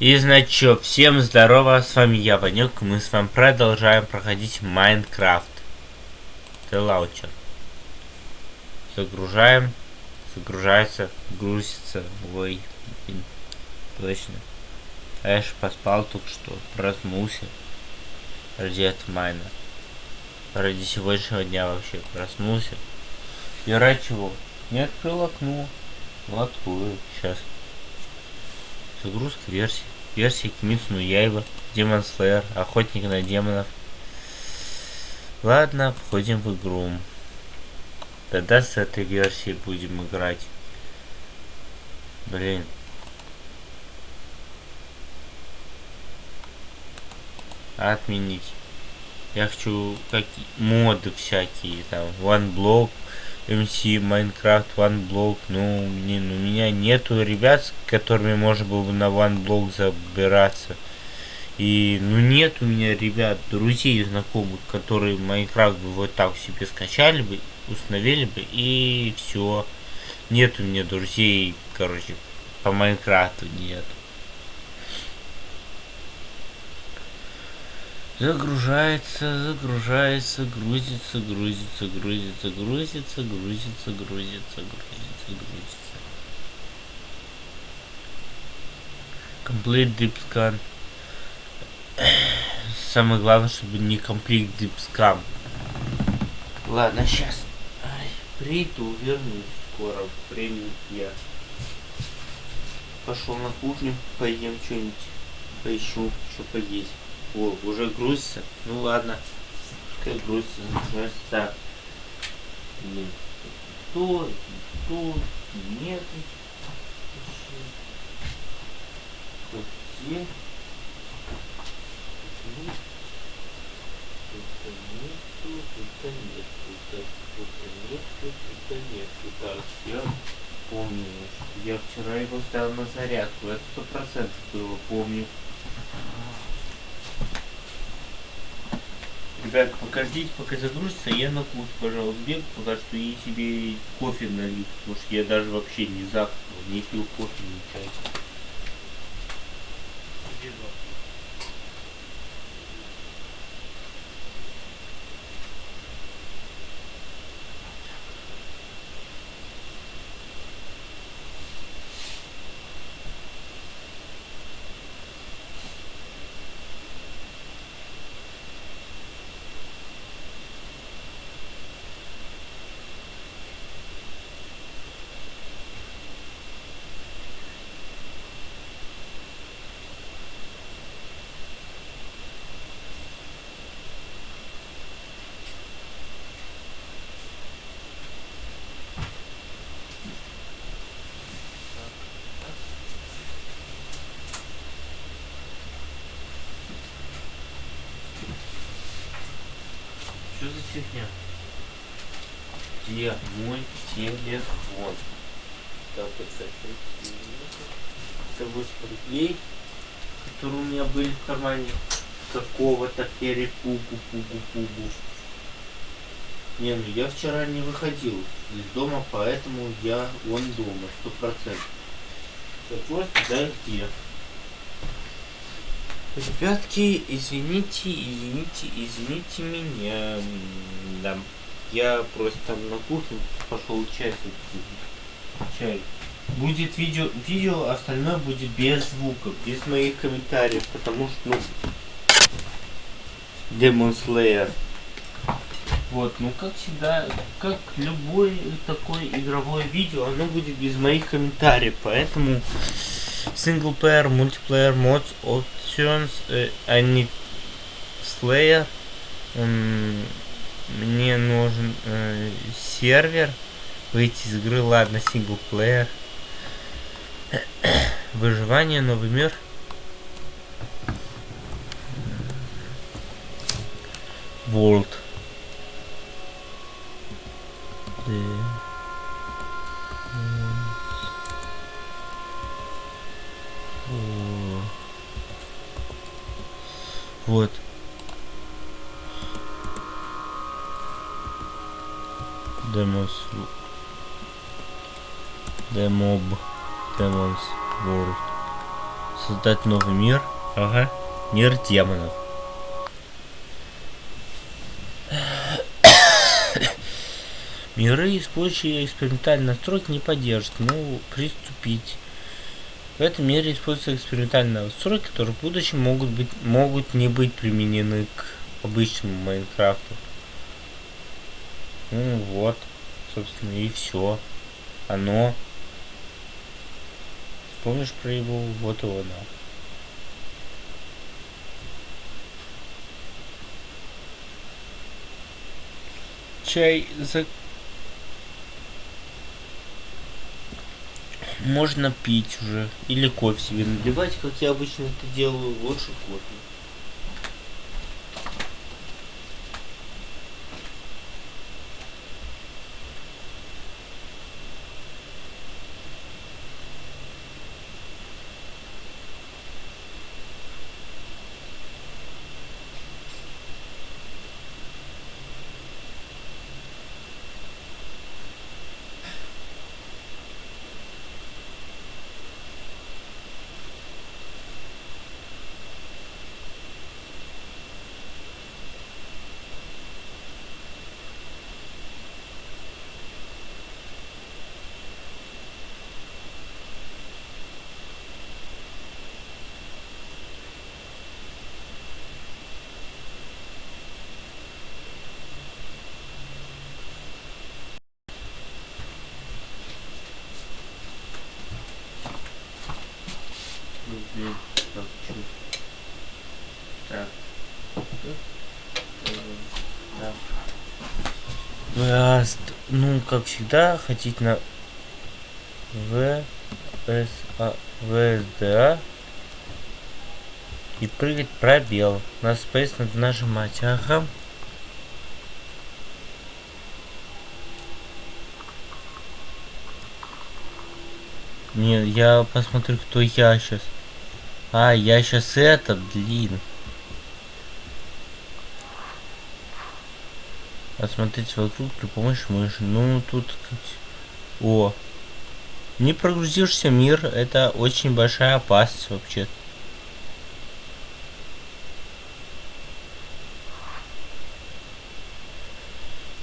И значит, всем здорово, с вами я, Ванюк, мы с вами продолжаем проходить Майнкрафт. Это лаучер. Загружаем, загружается, грузится, ой, блин, точно. Эш поспал только что, проснулся ради этого майна. Ради сегодняшнего дня вообще проснулся. И ради чего? Не открыл окно. Открою, сейчас. Загрузка версии. Версия Кимицу Яйва, Демон Слэйер, Охотник на демонов. Ладно, входим в игру. Тогда с этой версией будем играть. Блин. Отменить. Я хочу какие моды всякие, там, OneBlock, MC, Minecraft, OneBlock, ну, блин, у меня нету ребят, с которыми можно было бы на OneBlock забираться. И, ну, нет у меня ребят, друзей, знакомых, которые Майнкрафт бы вот так себе скачали бы, установили бы, и все. Нет у меня друзей, короче, по Майнкрафту нет. Загружается, загружается, грузится, грузится, грузится, грузится, грузится, грузится, грузится, грузится. Complete deep scan. Самое главное, чтобы не complete deep scan. Ладно, сейчас. Приду, вернусь скоро. Времени я. Пошел на кухню, поем что-нибудь. Поищу, что поесть. О, уже грузится? Ну ладно. Пускай грузится. Значит так. Блин. То, то, нет. Где? Тут нету, тут нет, тут, тут нету, тут нету. Так, я помню, я вчера его ставил на зарядку. Это сто процентов было, помню. Ребят, покажите, пока загрузится, я на кухню, пожалуйста, бегу, пока что и себе кофе налью, потому что я даже вообще не завтракал, не пил кофе, не. Фигня? Где мой телефон? Так, это 8 рублей, которые у меня были в кармане какого-то перепугу-пугу-пугу. Не, ну я вчера не выходил из дома, поэтому я вон дома, сто процентов. Вопрос, да где? Ребятки, извините, извините, извините меня. Да. Я просто на кухню пошел чай. Чай. Будет видео, видео, остальное будет без звука, без моих комментариев, потому что, ну, Demon Slayer. Вот, ну как всегда, как любое такое игровое видео, оно будет без моих комментариев, поэтому синглплеер, мультиплеер, модс, options, э, они Slayer, мне нужен э, сервер, выйти из игры, ладно, синглплеер, выживание, новый мир. World. Вот. Демоб. Демонс World. создать новый мир. Ага. Мир демонов. Миры, использующие экспериментальные настройки, не поддержат. Ну, приступить. В этом мире используются экспериментальные настройки, которые в будущем могут быть могут не быть применены к обычному Майнкрафту. Ну вот, собственно, и все. Оно. Помнишь про его? Вот его, да. Чай за можно пить уже. Или кофе себе наливать, как я обычно это делаю. Лучше кофе. Ну, как всегда, хотите на В, С, А, ВСДА и прыгать пробел. На Space надо нажимать. Ага. Не, я посмотрю, кто я сейчас. А, я сейчас этот, блин. Осмотреть вокруг при помощи мыши. Ну, тут... О! Не прогрузишься мир, это очень большая опасность вообще.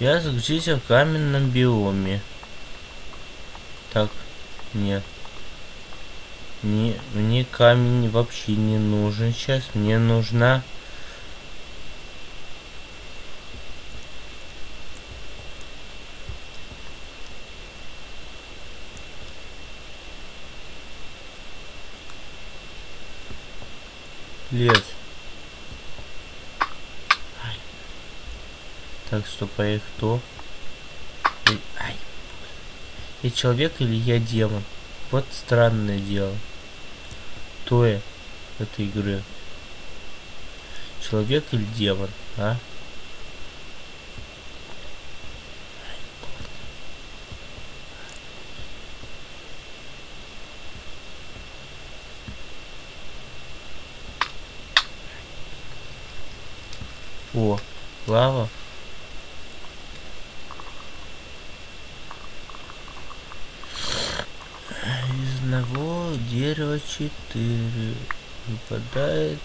Я загрузился в каменном биоме. Так, нет. Не, мне камень вообще не нужен сейчас. Мне нужна лес. Так, стоп, а я кто? Ай. Я человек или я демон? Вот странное дело. Кто этой игре? Человек или демон, а? О, лава. Из одного дерева четыре выпадает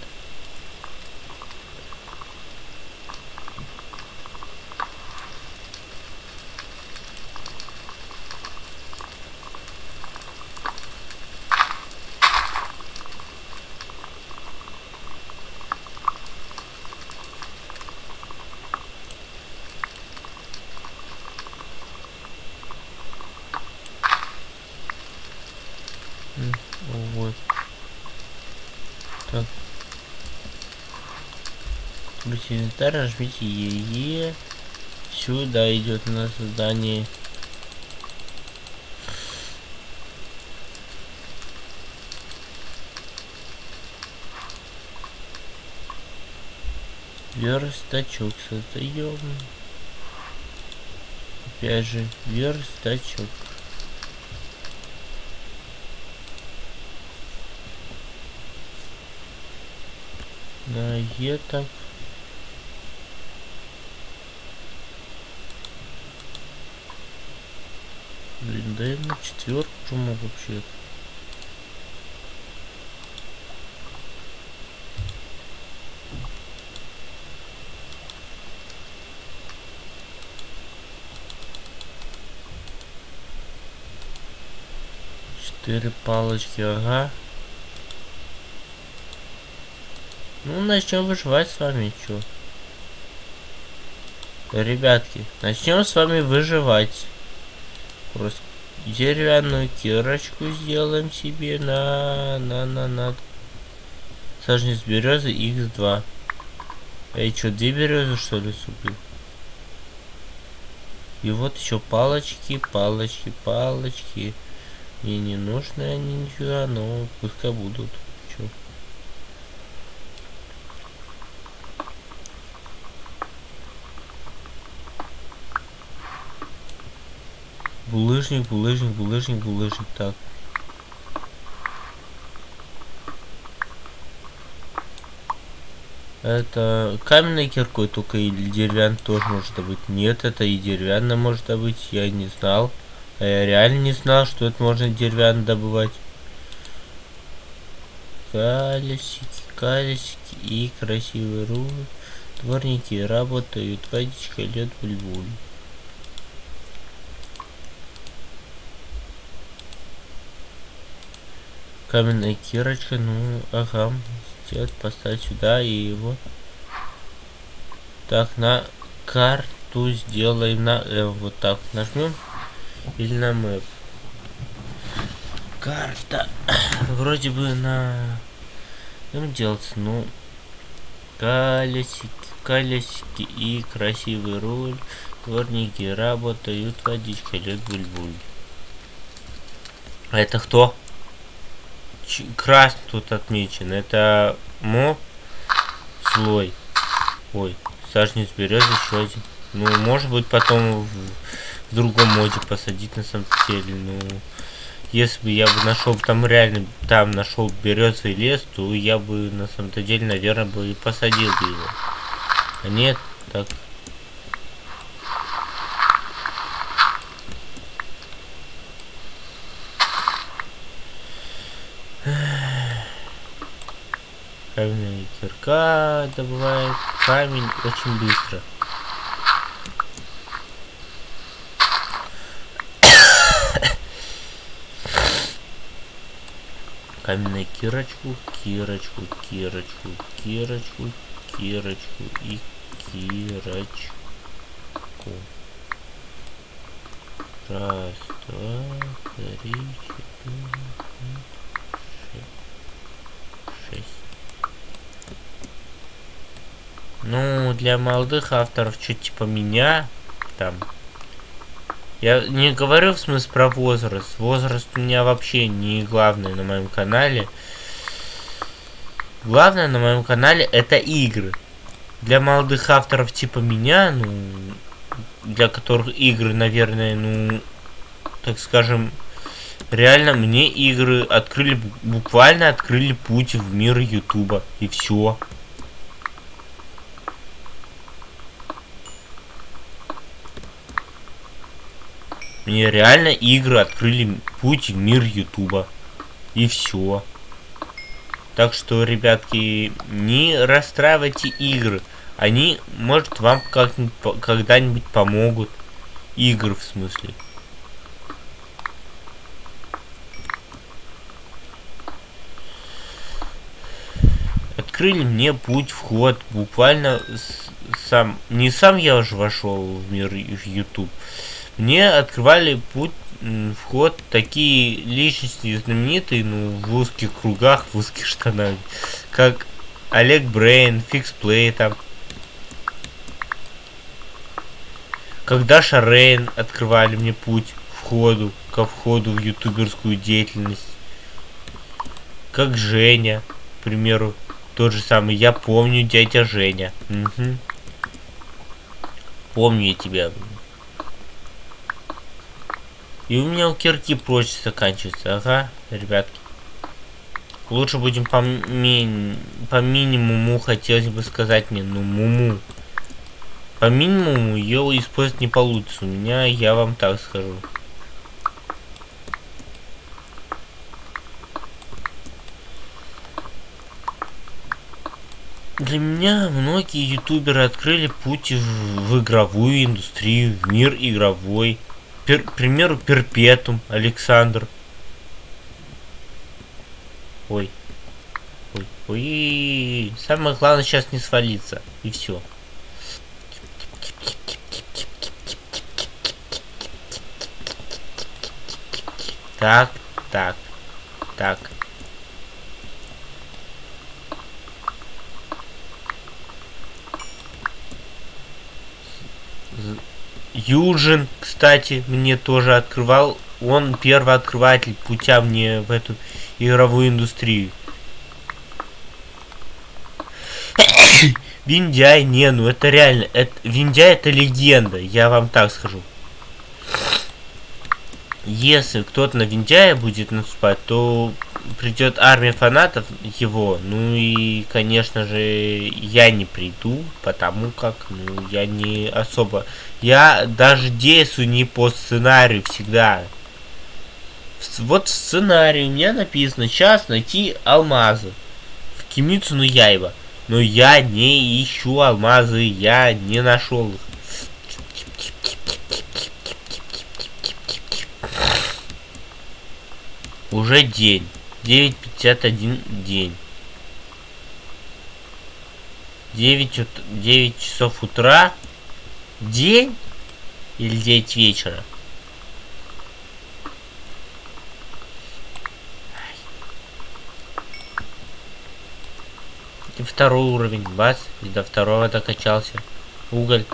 инвентарь, нажмите ЕЕ. Сюда идет на создание. Верстачок создаем. Опять же, верстачок. На Е Блин, да я на четверку вообще-то. Четыре палочки, ага. Ну, начнем выживать с вами, чё. Ребятки, начнем с вами выживать. Просто деревянную кирочку сделаем себе на на на на. Сажнец березы x2 эй что две березы что ли супил и вот еще палочки палочки палочки. Мне не нужны они нифига но пускай будут Чё? Булыжник, булыжник, булыжник, булыжник. Так. Это каменной киркой только или деревянной тоже может быть. Нет, это и деревянная может быть. Я не знал. А я реально не знал, что это можно деревянно добывать. Колесики, колесики и красивые руль. Дворники работают, водичка лед буль-буль. Каменная кирочка ну ага сделать поставить сюда и его. Так на карту сделаем на э, вот так нажмем. Или на мэп карта. Вроде бы на им делать ну колесики колесики и красивый руль. Дворники работают водичка лед буль-буль. А это кто красный тут отмечен. Это моб злой. Ой, сажнец березы еще один. Ну, может быть, потом в, в другом моде посадить на самом деле. Ну, если бы я бы нашел там реально, там нашел березовый лес, то я бы на самом-то деле, наверное, бы и посадил бы его. А нет, так Каменная кирка добывает камень очень быстро. Каменную кирочку, кирочку, кирочку, кирочку, кирочку и кирочку. Раз, два, три, четыре. Ну, для молодых авторов, что типа меня, там. Я не говорю в смысле про возраст. Возраст у меня вообще не главное на моем канале. Главное на моем канале это игры. Для молодых авторов типа меня, ну, для которых игры, наверное, ну, так скажем, реально мне игры открыли, буквально открыли путь в мир Ютуба. И все. Мне реально игры открыли путь в мир Ютуба. И все. Так что, ребятки, не расстраивайте игры. Они, может, вам когда-нибудь помогут. Игры, в смысле. Открыли мне путь, вход. Буквально сам... Не сам я уже вошел в мир YouTube мне открывали путь вход такие личности знаменитые, ну, в узких кругах, в узких штанах, как Олег Брейн, FixPlay там. Когда Шарейн открывали мне путь входу, ко входу в ютуберскую деятельность. Как Женя, к примеру, тот же самый. Я помню дядя Женя. Угу. Помню я тебя. И у меня у кирки прочь заканчивается. Ага, ребятки. Лучше будем по, ми по минимуму, хотелось бы сказать мне, ну, муму. По минимуму ее использовать не получится. У меня, я вам так скажу. Для меня многие ютуберы открыли путь в, в игровую индустрию, в мир игровой. Пер, примеру, Перпетум Александр. Ой. Ой, ой. Самое главное сейчас не свалиться. И все. Так, так, так. Южин, кстати, мне тоже открывал. Он первый открыватель путя мне в эту игровую индустрию. Виндяй, не, ну это реально, это, Виндяй это легенда, я вам так скажу. Если кто-то на Виндяя будет наступать, то придет армия фанатов его, ну и, конечно же, я не приду, потому как, ну, я не особо... Я даже действую не по сценарию всегда. Вот в сценарии у меня написано, сейчас найти алмазы в Кимицу Яйва. Но я не ищу алмазы, я не нашел их. Уже день. 9.51 день. 9, 9 часов утра. День? Или 9 вечера? И второй уровень. Бац. И до второго докачался. Уголь.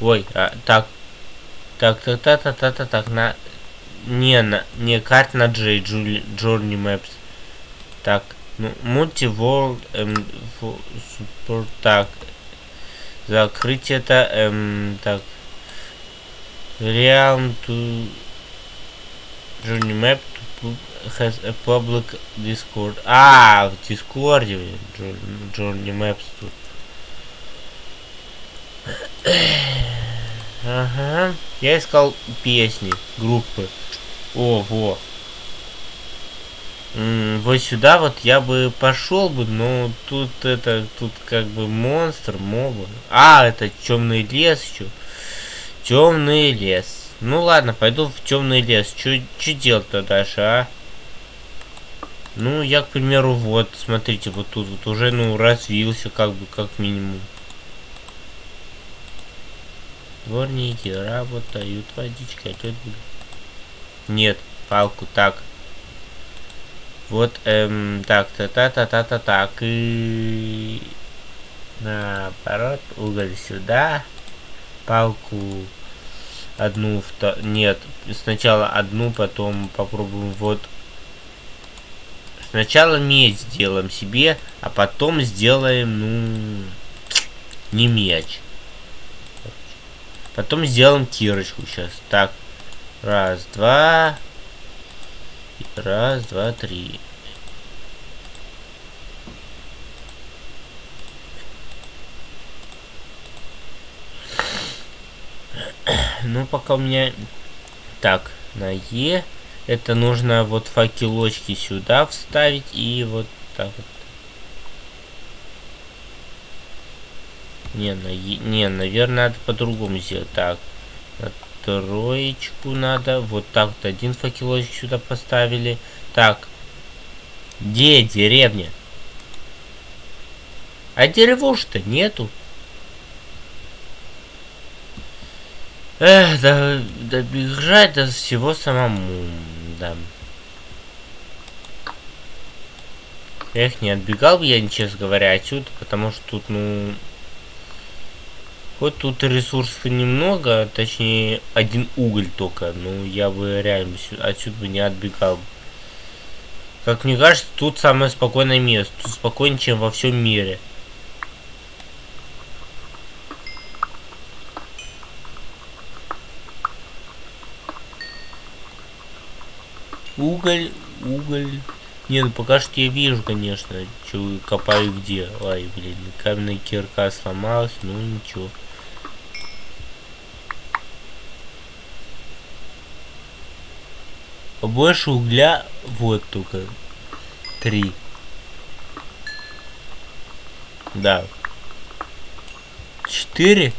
Ой, а, так. Так, так, так, так, так, так, так, на... Не, на, не карт на J, Journey Maps. Так, ну, Multi-World, эм, support, так. Закрыть это, эм, так. Realm to Journey Map to has a public Discord. А, в Дискорде Journey Maps тут. Ага. Я искал песни, группы. О, во. М -м, вот сюда вот я бы пошел бы, но тут это, тут как бы монстр, моба. А, это темный лес еще. Темный лес. Ну ладно, пойду в темный лес. Что делать-то дальше, а? Ну, я, к примеру, вот, смотрите, вот тут вот уже, ну, развился, как бы, как минимум. Дворники работают, водичка идет. Нет, палку, так. Вот, эм, так, та-та-та-та-та, так, и... Наоборот, уголь сюда. Палку одну, вто... нет, сначала одну, потом попробуем вот... Сначала медь сделаем себе, а потом сделаем, ну, не меч. Потом сделаем кирочку сейчас. Так. Раз, два. Раз, два, три. Ну, пока у меня... Так, на Е. Это нужно вот факелочки сюда вставить и вот так вот. Не, на, не, наверное, надо по-другому сделать. Так, на троечку надо. Вот так вот один факелочек сюда поставили. Так, где деревня? А деревушки-то нету. Эх, да, добежать до всего самому, да. Эх, не отбегал бы я, честно говоря, отсюда, потому что тут, ну, вот тут ресурсов немного, точнее один уголь только. Ну, я бы реально отсюда бы не отбегал. Как мне кажется, тут самое спокойное место. Тут спокойнее, чем во всем мире. Уголь, уголь. Не, ну пока что я вижу, конечно, что копаю где. Ай, блин, каменная кирка сломалась, ну ничего. Больше угля вот только три. Да. Четыре.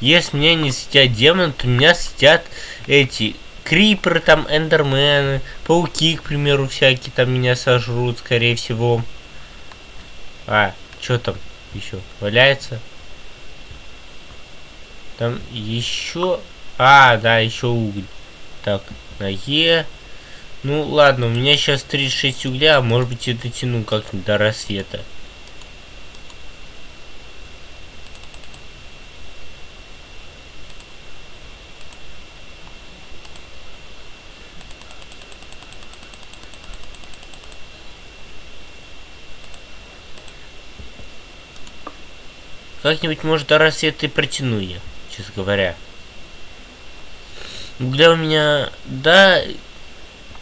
Если меня не сидят демоны, то меня сидят эти криперы, там, эндермены, пауки, к примеру, всякие там меня сожрут, скорее всего. А, что там еще? Валяется? Там еще... А, да, еще уголь. Так, на Е. Ну, ладно, у меня сейчас 36 угля, а может быть, я дотяну как-нибудь до рассвета. Как-нибудь, может, до рассвета и протяну я, честно говоря. Угля у меня, да,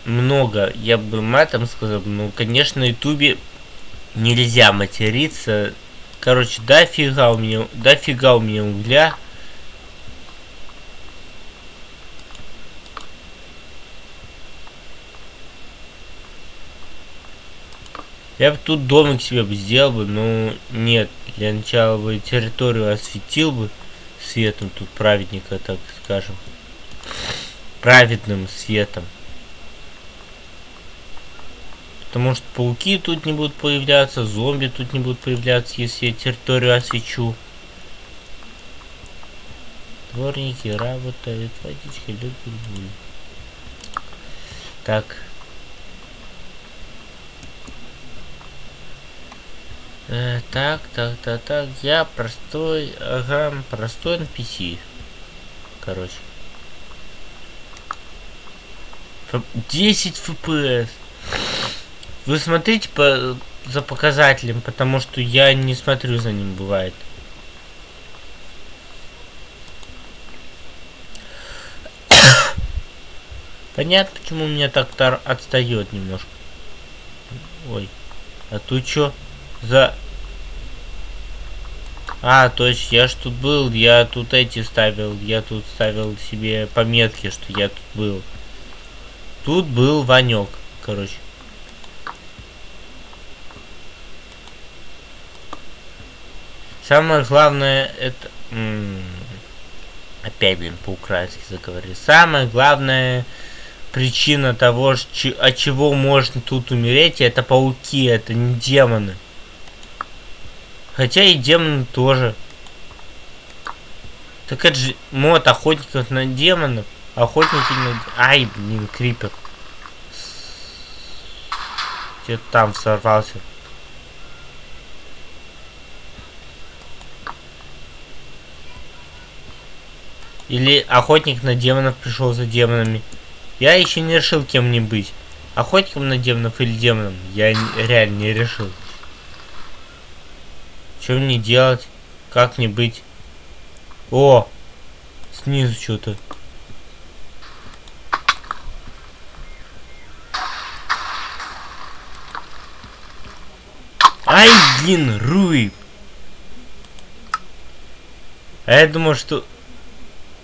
много, я бы матом сказал, ну, конечно, на ютубе нельзя материться. Короче, дофига у меня, дофига у меня угля. Я бы тут домик себе бы сделал бы, но нет. Для начала бы территорию осветил бы светом тут праведника, так скажем. Праведным светом. Потому что пауки тут не будут появляться, зомби тут не будут появляться, если я территорию освечу. Дворники работают, водичка любят. Так. Э, так, так, так, так. Я простой, ага, простой NPC. Короче. 10 FPS. Вы смотрите по, за показателем, потому что я не смотрю за ним, бывает. Понятно, почему у меня так отстает немножко. Ой. А тут что за... А, точно, я ж тут был, я тут эти ставил, я тут ставил себе пометки, что я тут был. Тут был Ванек, короче. Самое главное это... Опять, блин, по-украински заговорили. Самое главное причина того, от чего можно тут умереть, это пауки, это не демоны. Хотя и демоны тоже. Так это же мод охотников на демонов. Охотники на... Ай, блин, крипер. Где-то там сорвался. Или охотник на демонов пришел за демонами. Я еще не решил, кем мне быть. Охотником на демонов или демоном. Я реально не решил. Что мне делать? Как мне быть? О! Снизу что-то. Ай, блин, Руй! А я думал, что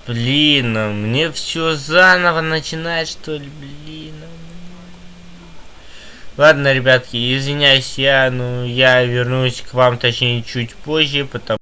Блин, а мне все заново начинать, что ли, блин. Ладно, ребятки, извиняюсь я, ну, я вернусь к вам, точнее, чуть позже, потому